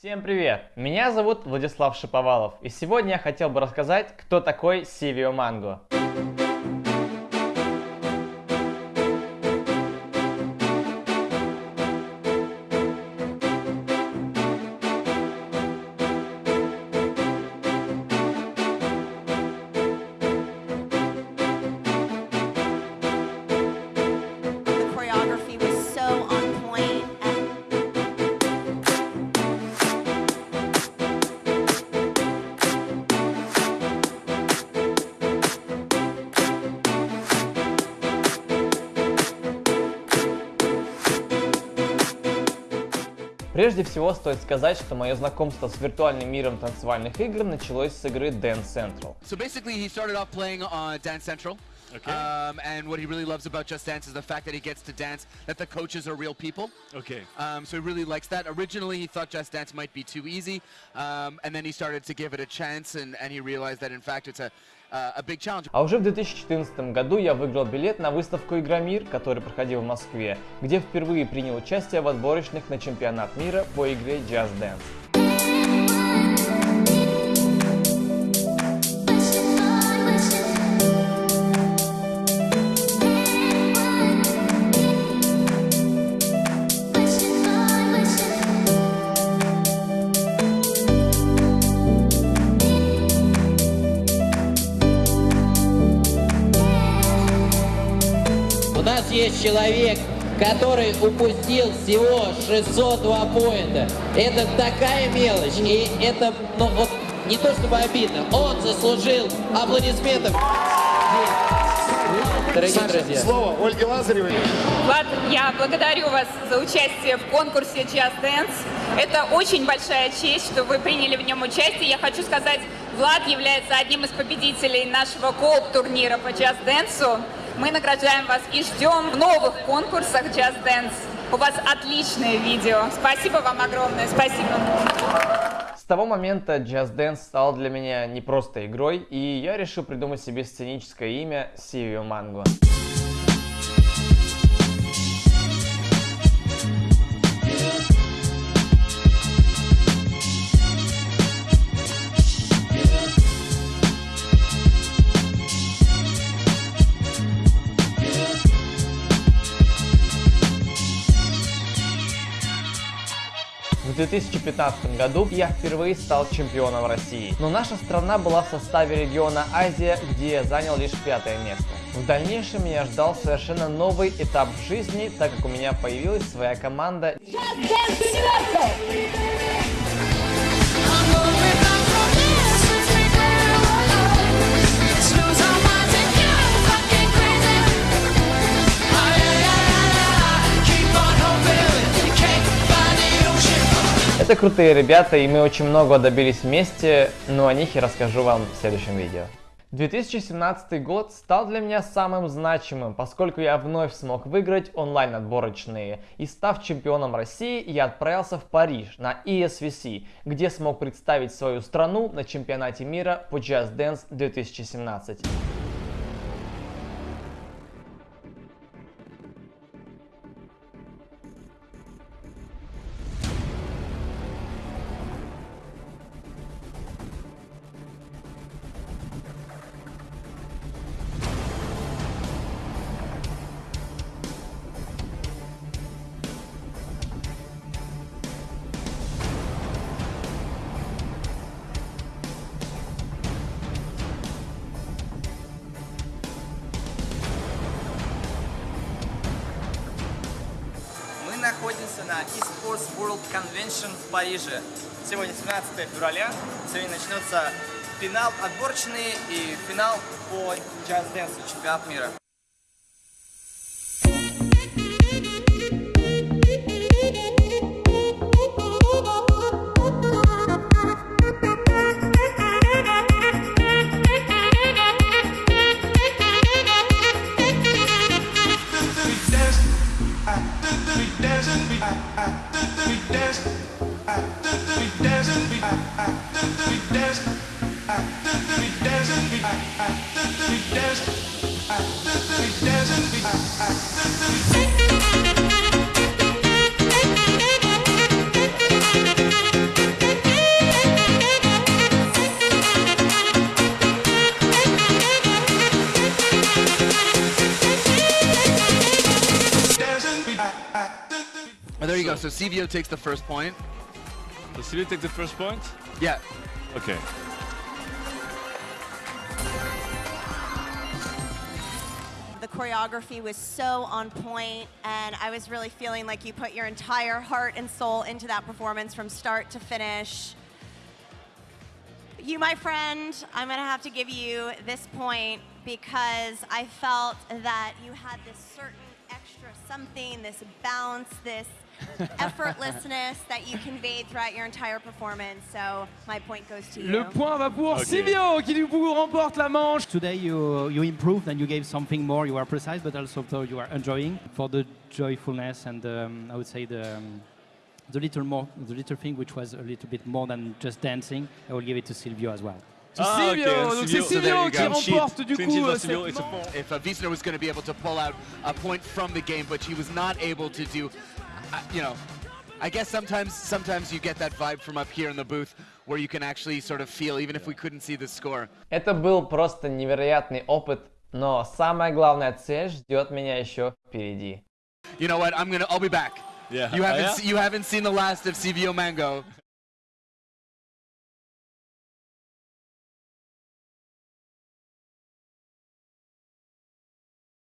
Всем привет! Меня зовут Владислав Шиповалов, и сегодня я хотел бы рассказать, кто такой Сивио Манго. Прежде всего стоит сказать, что мое знакомство с виртуальным миром танцевальных игр началось с игры Dance Central. So basically he started off playing on Dance Central. Okay. Um, and what he really loves about Just Dance is the fact that he gets to dance, that the coaches are real people. Okay. Um, so he really likes that. Originally, he thought Just Dance might be too easy, um, and then he started to give it a chance, and, and he realized that in fact it's a А уже в 2014 году я выиграл билет на выставку Игромир, который проходил в Москве, где впервые принял участие в отборочных на чемпионат мира по игре Just Dance. Есть человек, который упустил всего 602 поинта. Это такая мелочь, и это ну, вот, не то чтобы обидно, он заслужил аплодисментов. Дорогие друзья. Слово Ольге Лазаревой. Влад, я благодарю вас за участие в конкурсе Just Dance. Это очень большая честь, что вы приняли в нем участие. Я хочу сказать, Влад является одним из победителей нашего кооп-турнира по Just Dance. Мы награждаем вас и ждем в новых конкурсах Just Dance. У вас отличное видео. Спасибо вам огромное. Спасибо. С того момента Just Dance стал для меня не просто игрой, и я решил придумать себе сценическое имя Сивио Манго. 2015 году я впервые стал чемпионом России, но наша страна была в составе региона Азия, где я занял лишь пятое место. В дальнейшем меня ждал совершенно новый этап в жизни, так как у меня появилась своя команда. Это крутые ребята, и мы очень много добились вместе, но о них я расскажу вам в следующем видео. 2017 год стал для меня самым значимым, поскольку я вновь смог выиграть онлайн-отборочные. И став чемпионом России, я отправился в Париж на ESVC, где смог представить свою страну на чемпионате мира по Just Dance 2017. Находимся на eSports World Convention в Париже. Сегодня 17 февраля, сегодня начнется финал отборочный и финал по Just Dance чемпионат мира. Oh, there you go. So CVO takes the first point. So Silvio take the first point? Yeah. Okay. The choreography was so on point, and I was really feeling like you put your entire heart and soul into that performance from start to finish. You, my friend, I'm gonna have to give you this point because I felt that you had this certain extra something, this bounce, this effortlessness that you conveyed throughout your entire performance. So my point goes to you. Le point va pour Ok. Silvio qui du coup remporte la manche. Today you you improved and you gave something more. You are precise, but also though you are enjoying for the joyfulness and um, I would say the um, the little more the little thing which was a little bit more than just dancing. I will give it to Silvio as well. To Ah, ok, Silvio, donc c'est Silvio. So there Silvio you qui go. Clean remporte sheet. du Clean coup sheet for euh, Silvio. cette It's a manche. point. If uh, Wiesner was going to be able to pull out a point from the game, but he was not able to do, uh, you know, I guess sometimes sometimes you get that vibe from up here in the booth where you can actually sort of feel, even if we couldn't see the score. Это был просто невероятный опыт, но самая главная цель ждет меня еще впереди. You know what? I'm gonna. I'll be back. Yeah. You Oh, haven't yeah? se- you haven't seen the last of CVO Mango.